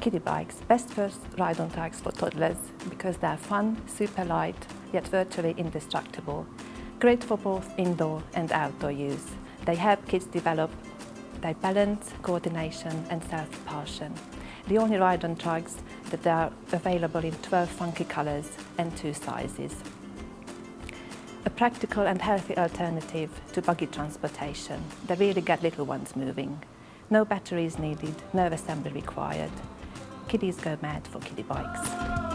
Kiddie bikes, best first ride-on bikes for toddlers because they're fun, super light, yet virtually indestructible. Great for both indoor and outdoor use. They help kids develop their balance, coordination and self-propulsion. The only ride-on trikes that are available in 12 funky colours and two sizes. A practical and healthy alternative to buggy transportation. They really get little ones moving. No batteries needed, no assembly required. Kiddies go mad for kiddie bikes.